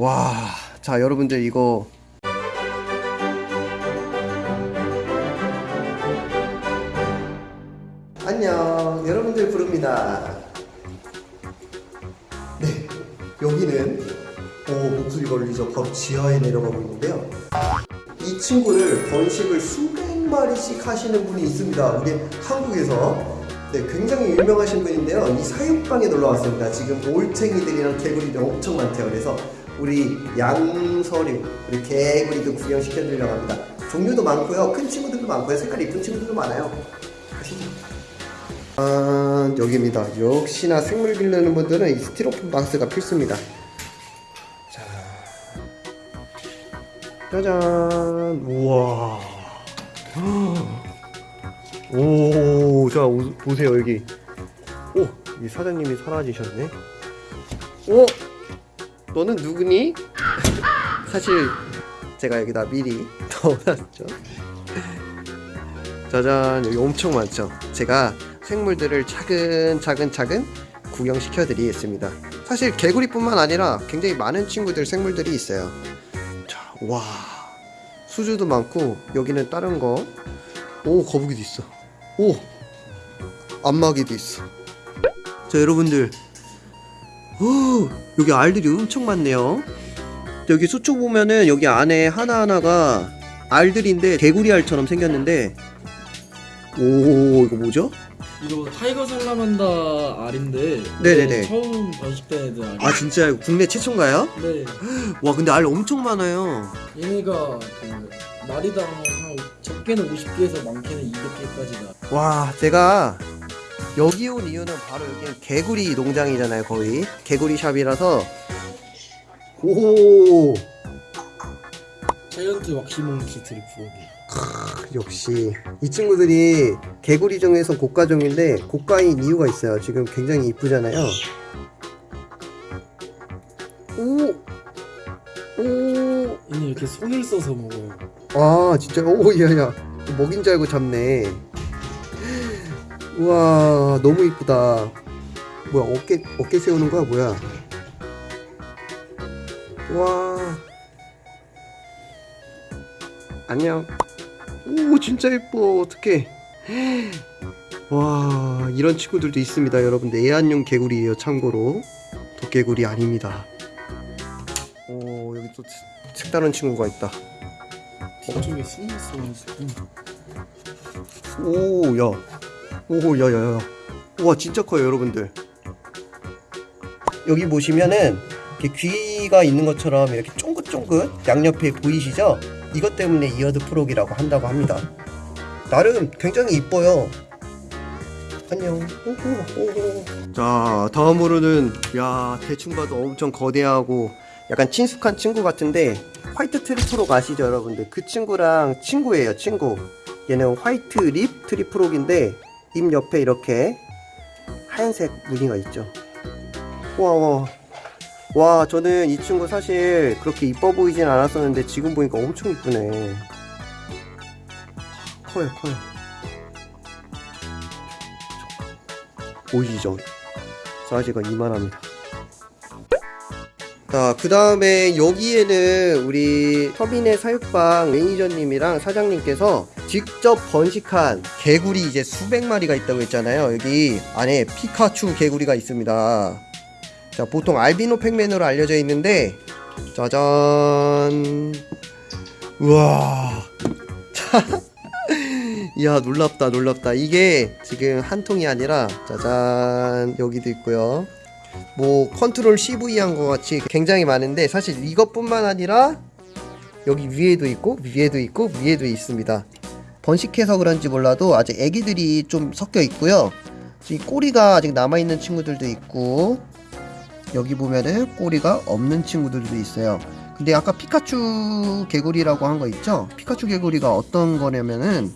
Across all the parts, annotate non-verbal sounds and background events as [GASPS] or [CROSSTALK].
와, 자 여러분들 이거 안녕, 여러분들 부릅니다. 네, 여기는 오 목소리 걸리죠. 바로 지하에 내려가고 있는데요. 이 친구를 번식을 수백 마리씩 하시는 분이 있습니다. 우리 한국에서 네, 굉장히 유명하신 분인데요. 이 사육방에 놀러 왔습니다. 지금 올챙이들이랑 개구리들이 엄청 많대요. 그래서 우리 양서류, 우리 개구리도 구경시켜 드리려고 합니다. 종류도 많고요. 큰 친구들도 많고요. 색깔 이쁜 친구들도 많아요. 가시죠. 아, 여기입니다. 역시나 생물 기르는 분들은 이 스티로폼 박스가 필수입니다. 자, 짜잔, 우와. [GASPS] 오, 자 오, 보세요 여기. 오, 이 사장님이 사라지셨네. 오, 너는 누구니? 사실 제가 여기다 미리 [LAUGHS] 넣어놨죠. 짜잔, 여기 엄청 많죠. 제가 생물들을 차근차근 차근 구경시켜 드리겠습니다. 사실 개구리뿐만 아니라 굉장히 많은 친구들 생물들이 있어요. 자, 와, 수주도 많고 여기는 다른 거. 오, 거북이도 있어. 오, 안마기도 있어. 자, 여러분들. 오, 여기 알들이 엄청 많네요. 여기 수초 보면은 여기 안에 하나하나가 알들인데 개구리 알처럼 생겼는데 오 이거 뭐죠? 이거 tiger salamander 알인데 네네네. 처음 번식된 애들 알. 아 진짜 국내 최초인가요? 네. [GASPS] 와 근데 알 엄청 많아요 얘네가 그 마리당 한 적게는 50개에서 많게는 200개까지가. 와 제가 여기 온 이유는 바로 여기는 개구리 농장이잖아요 거의. 개구리 샵이라서. 오! 자이언트 왁시몽키 드리프로기. 역시. 이 친구들이 개구리 중에서 고가종인데 고가인 이유가 있어요. 지금 굉장히 이쁘잖아요. 오! 오, 얘는 이렇게 손을 써서 먹어요. 아 진짜? 오 야야. 먹인 줄 알고 잡네 우와 너무 이쁘다. 뭐야 어깨 어깨 세우는 거야? 뭐야? 와. 안녕. 오 진짜 예뻐. 어떡해. 와 이런 친구들도 있습니다 여러분들. 애완용 개구리예요 참고로. 독개구리 아닙니다. 오 여기 또 색다른 친구가 있다. 뒤쪽에 손을 써가지고. 오, 야. 오, 야, 야, 야. 우와, 진짜 커요, 여러분들. 여기 보시면은, 귀가 있는 것처럼 이렇게 쫑긋쫑긋 양옆에 보이시죠? 이것 때문에 eared frog이라고 한다고 합니다. 나름 굉장히 이뻐요. 안녕. 오호, 오호. 자, 다음으로는, 야, 대충 봐도 엄청 거대하고, 약간 친숙한 친구 같은데, white tree frog 아시죠, 여러분들? 그 친구랑 친구예요, 친구. 얘는 white lip tree frog인데 입 옆에 이렇게 하얀색 무늬가 있죠. 와, 와, 와, 저는 이 친구 사실 그렇게 이뻐 보이진 않았었는데 지금 보니까 엄청 이쁘네. 커요, 커요. 보이시죠? 사이즈가 이만합니다. 자, 그 다음에 여기에는 우리 서민의 사육방 매니저님이랑 사장님께서 직접 번식한 개구리 이제 수백 마리가 있다고 했잖아요. 여기 안에 피카츄 개구리가 있습니다. 자, 보통 알비노 팩맨으로 알려져 있는데, 짜잔. 우와. [LAUGHS] 자, 이야, 놀랍다, 놀랍다. 이게 지금 한 통이 아니라, 짜잔. 여기도 있고요. 뭐 컨트롤 CV 한 것 같이 굉장히 많은데 사실 이것뿐만 아니라 여기 위에도 있고 위에도 있고 위에도 있습니다 번식해서 그런지 몰라도 아직 애기들이 좀 섞여 있고요. 이 꼬리가 아직 남아있는 친구들도 있고 여기 보면은 꼬리가 없는 친구들도 있어요. 근데 아까 피카츄 개구리라고 한 거 있죠? 피카츄 개구리가 어떤 거냐면은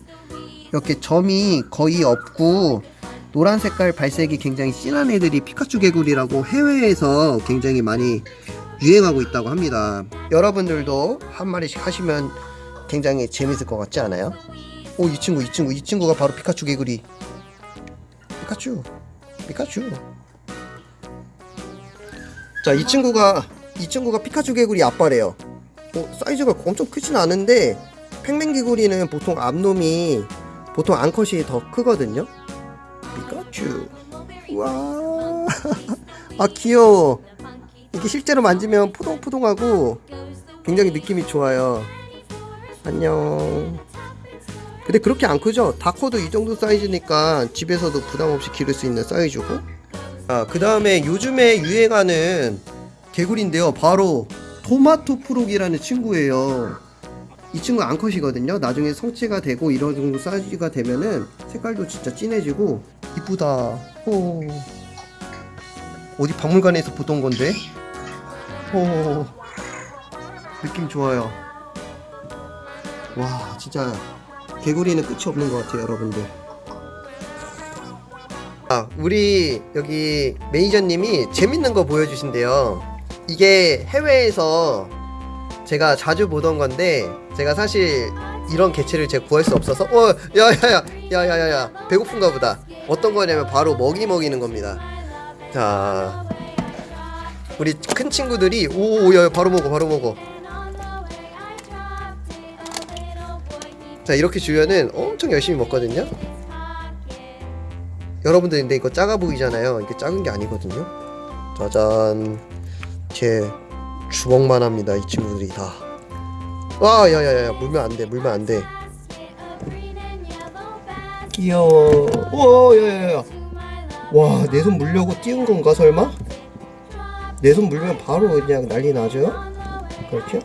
이렇게 점이 거의 없고 노란 색깔 발색이 굉장히 진한 애들이 피카츄 개구리라고 해외에서 굉장히 많이 유행하고 있다고 합니다. 여러분들도 한 마리씩 하시면 굉장히 재밌을 것 같지 않아요? 오, 이 친구, 이 친구, 이 친구가 바로 피카츄 개구리. 피카츄, 피카츄. 자, 이 친구가 이 친구가 피카츄 개구리 아빠래요. 어, 사이즈가 엄청 크진 않은데 팽맹 개구리는 보통 앞놈이 보통 암컷이 더 크거든요. 피카츄. 와. [LAUGHS] 아 귀여워. 이게 실제로 만지면 포동포동하고 굉장히 느낌이 좋아요. 안녕. 근데 그렇게 안 크죠? 다코도 이 정도 사이즈니까 집에서도 부담 없이 기를 수 있는 사이즈고. 아, 그 다음에 요즘에 유행하는 개구리인데요. 바로 토마토 프록이라는 친구예요. 이 친구 암컷이거든요. 나중에 성체가 되고 이런 정도 사이즈가 되면은 색깔도 진짜 진해지고 이쁘다. 오. 어디 박물관에서 보던 건데? 오. 느낌 좋아요. 와, 진짜 개구리는 끝이 없는 것 같아요, 여러분들. 아, 우리 여기 매니저님이 재밌는 거 보여주신대요. 이게 해외에서 제가 자주 보던 건데 제가 사실 이런 개체를 제가 구할 수 없어서 어, 야야야, 야야야야, 배고픈가 보다. 어떤 거냐면 바로 먹이 먹이는 겁니다. 자, 우리 큰 친구들이 오, 야, 바로 먹어, 바로 먹어. 자 이렇게 주면은 엄청 열심히 먹거든요. 여러분들 근데 이거 작아 보이잖아요. 이게 작은 게 아니거든요. 짜잔. 제 주먹만 합니다 이 친구들이 다 와 야야야야 물면 안 돼 물면 안 돼. 귀여워. 와 야야야. 와 내 손 물려고 띄운 건가 설마? 내 손 물면 바로 그냥 난리 나죠? 그렇죠?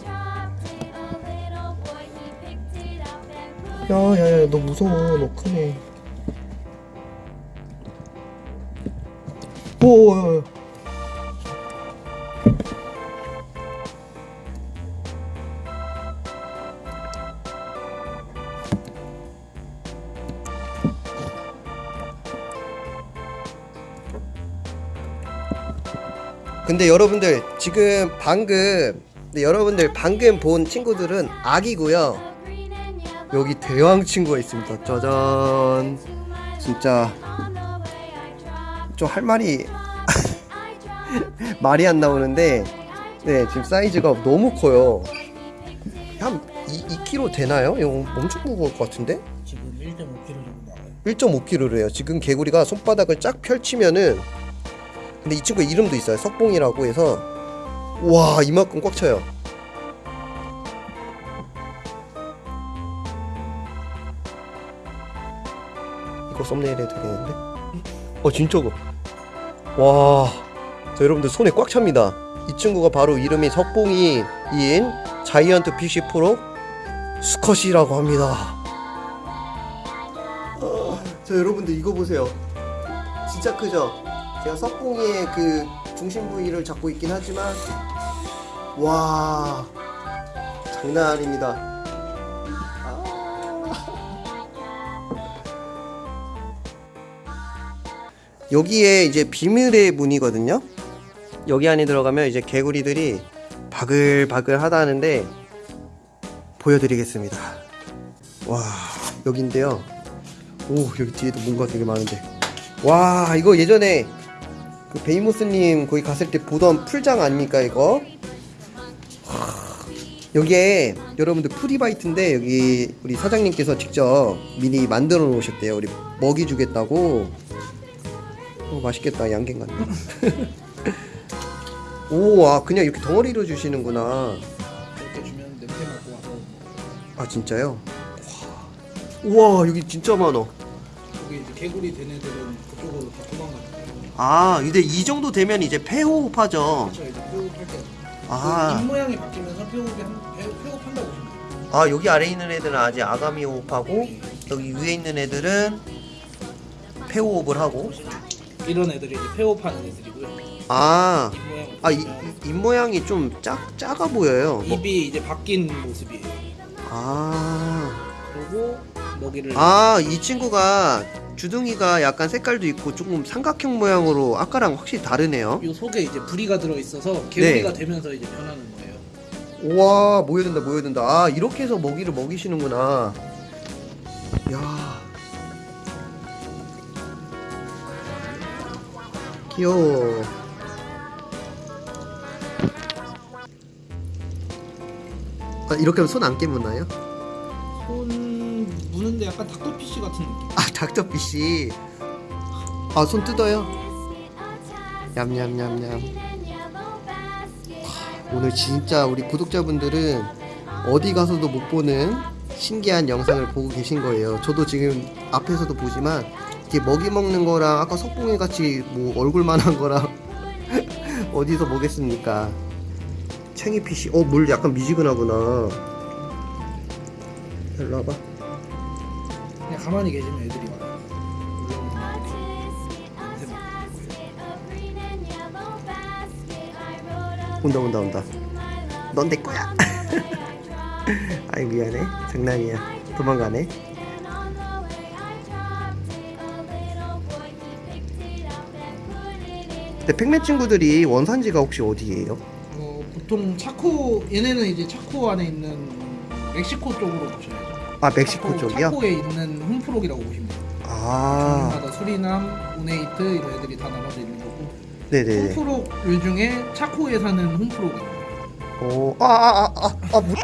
야야야 너 무서워. 너 크네. 오야야 근데 여러분들 지금 방금 여러분들 방금 본 친구들은 아기고요 여기 대왕 친구가 있습니다. 짜잔. 진짜 좀 할 말이 [LAUGHS] 말이 안 나오는데 네 지금 사이즈가 너무 커요. 한 2, 2kg 되나요? 이거 엄청 무거울 것 같은데? 지금 1.5kg 정도 나와요 1.5kg래요. 지금 개구리가 손바닥을 쫙 펼치면은 근데 이 친구 이름도 있어요. 석봉이라고 해서 와 이만큼 꽉 차요. 이거 썸네일 해도 되겠는데? 어 진짜가 와, 자 여러분들 손에 꽉 찹니다. 이 친구가 바로 이름이 석봉이인 자이언트 피쉬 프로 수컷이라고 합니다. 어, 자 여러분들 이거 보세요. 진짜 크죠? 제가 석봉이의 그 중심 부위를 잡고 있긴 하지만 와 장난 아닙니다. 여기에 이제 비밀의 문이거든요. 여기 안에 들어가면 이제 개구리들이 바글바글 하다는데 보여드리겠습니다. 와 여기인데요. 오 여기 뒤에도 뭔가 되게 많은데 와 이거 예전에 그 베이모스님 거기 갔을 때 보던 풀장 아닙니까 이거? 하, 여기에 여러분들 프리바이트인데 여기 우리 사장님께서 직접 미리 만들어 놓으셨대요. 우리 먹이 주겠다고. 어, 맛있겠다 양갱 같네. [LAUGHS] 오, 아 그냥 이렇게 덩어리로 주시는구나. 이렇게 주면 냄새 맡고 와서 아 진짜요? 와, 우와 여기 진짜 많아. 여기 이제 개구리 된 애들은 그쪽으로 다 도망가요 아, 근데 이 정도 되면 이제 폐호흡하죠. 그렇죠 이제 폐호흡할 때 아. 그입 모양이 바뀌면서 폐호흡이 한, 폐, 폐호흡한다고 보시면 돼요 아 여기 아래 있는 애들은 아직 아가미 호흡하고 여기 위에 있는 애들은 폐호흡을 하고. 이런 애들이 이제 폐호흡하는 애들이고요. 아, 아, 이, 이- 입 모양이 좀 작, 작아 보여요. 뭐- 입이 이제 바뀐 모습이에요. 아, 그리고 먹이를 아, 이 친구가 주둥이가 약간 색깔도 있고 조금 삼각형 모양으로 아까랑 확실히 다르네요. 이 속에 이제 부리가 들어 있어서 개구리가 네. 되면서 이제 변하는 거예요. 우와 모여든다 모여든다. 아 이렇게 해서 먹이를 먹이시는구나. 야 귀여워. 아, 이렇게 하면 손 안 깨묻나요? 손 무는데 약간 닥터피쉬 같은 느낌. 아 닥터피쉬. 아 손 뜯어요? 냠냠냠냠. 오늘 진짜 우리 구독자분들은 어디 가서도 못 보는 신기한 영상을 보고 계신 거예요. 저도 지금 앞에서도 보지만 이렇게 먹이 먹는 거랑 아까 석봉이 같이 뭐 얼굴만한 거랑 [LAUGHS] 어디서 보겠습니까? 챙이피쉬 어물 약간 미지근하구나. 일로 와봐. 그냥 가만히 계시면 애들이 와요. 온다 온다 온다. 넌 내 거야. [LAUGHS] 아이 미안해. 장난이야. 도망가네 근데 팩맨 친구들이 원산지가 혹시 어디예요? 어, 보통 차코 얘네는 이제 차코 안에 있는 멕시코 쪽으로 보셔야죠. 아 멕시코 차코, 쪽이요? 차코에 있는 홈프록이라고 보시면 돼요. 아 마다 수리남, 우네이트 이런 애들이 다 나눠져 있는 거고 네네네 홈프록류 중에 차코에 사는 홈프록이에요. 오, 아, 아, 아, 아, 아, 물,